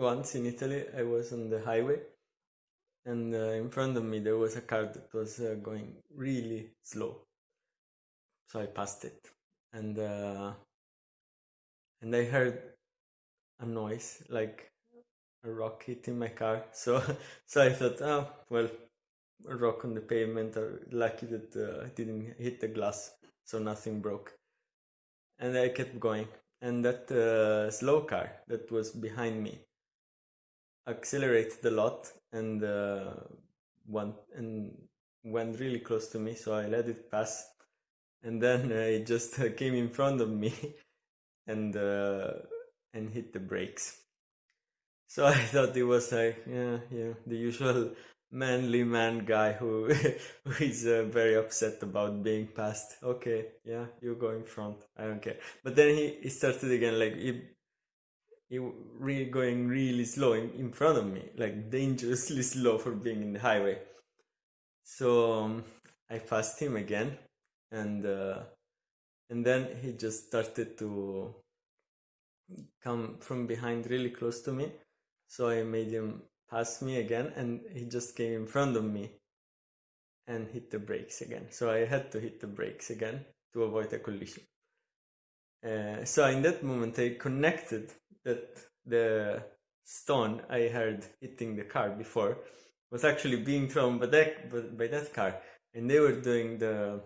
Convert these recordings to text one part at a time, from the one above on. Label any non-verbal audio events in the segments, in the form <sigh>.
once in Italy, I was on the highway, and uh, in front of me there was a car that was uh, going really slow. So I passed it, and uh, and I heard a noise like a rock hitting my car. <laughs> So so I thought, oh well, a rock on the pavement. Or lucky that uh, I didn't hit the glass, so nothing broke. And I kept going, and that uh, slow car that was behind me accelerated a lot and uh, went and went really close to me. So I let it pass, and then it just came in front of me, <laughs> and uh, and hit the brakes. So <laughs> I thought it was like, yeah, yeah, the usual manly man guy who <laughs> who is uh, very upset about being passed. Okay, yeah, you go in front. I don't care. But then he, he started again, like he he really going really slow in, in front of me, like dangerously <laughs> slow for being in the highway. So um, I passed him again, and uh, and then he just started to come from behind really close to me so I made him pass me again, and he just came in front of me and hit the brakes again. So I had to hit the brakes again to avoid a collision. Uh, so in that moment, I connected that the stone I heard hitting the car before was actually being thrown by that, by that car, and they were doing the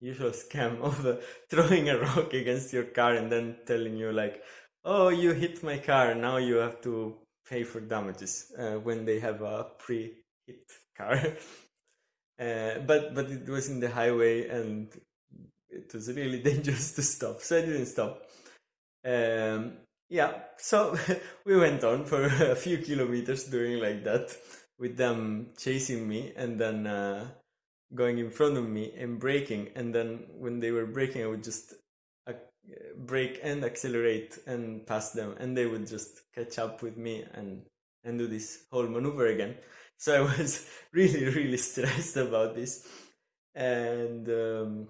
usual scam <laughs> of uh, throwing a rock against your car and then telling you like, "Oh, you hit my car. Now you have to pay for damages uh, when they have a pre-hit car. <laughs> uh, but but it was in the highway and it was really <laughs> dangerous to stop, so I didn't stop. Um, yeah, so <laughs> we went on for <laughs> a few kilometers doing like that with them chasing me and then uh, going in front of me and braking. And then when they were braking, I would just brake and accelerate and pass them and they would just catch up with me and and do this whole maneuver again so i was really really stressed about this and um,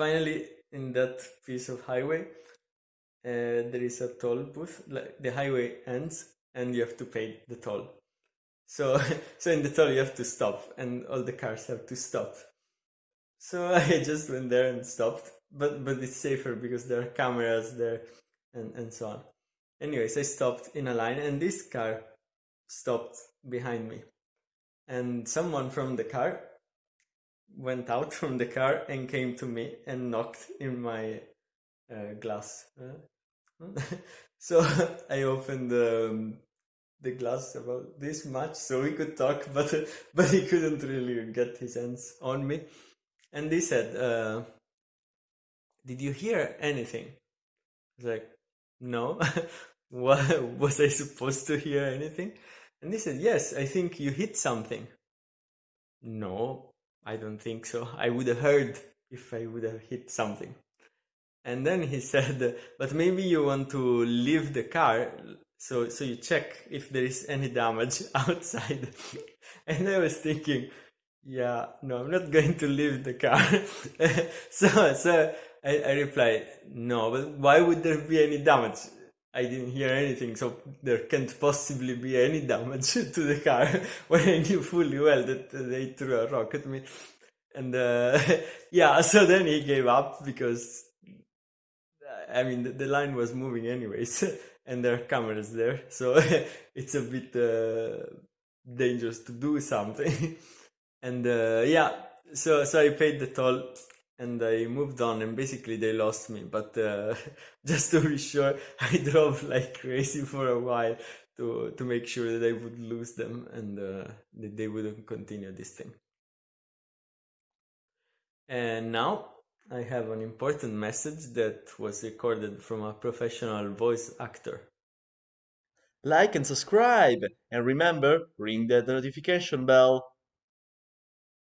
finally in that piece of highway uh, there is a toll booth like the highway ends and you have to pay the toll. So <laughs> so in the toll you have to stop and all the cars have to stop. So <laughs> i just went there and stopped but but it's safer because there are cameras there and and so on. Anyways i stopped in a line and this car stopped behind me. And someone from the car went out from the car and came to me and knocked in my uh, glass uh, <laughs> so <laughs> i opened um, the glass about this much so we could talk <laughs> but but he couldn't really get his hands on me and he said uh, did you hear anything? I was like, no. what was I supposed to hear anything? And he said, yes, I think you hit something. No, I don't think so. <laughs> I would have heard if I would have hit something. And then he <laughs> said, but maybe you want to leave the car so so you check if there is any damage <laughs> outside. and I was thinking, yeah, no, I'm not going to leave the car. so so I, I replied, no, but why would there be any damage? I didn't hear anything, so there can't possibly be any damage <laughs> to the car <laughs> when I knew fully well that they threw a rock at me. And uh, <laughs> yeah, so then he gave up because, I mean, the, the line was moving anyways, and there are cameras there, so it's a bit uh, dangerous to do something. and uh, yeah, so so I paid the toll and I moved on and basically they lost me. But uh, <laughs> just to be sure, <laughs> I drove like crazy for a while to to make sure that I would lose them and uh, that they wouldn't continue this thing. And now I have an important message that was recorded from a professional voice actor. Like and subscribe, and remember, ring that notification bell.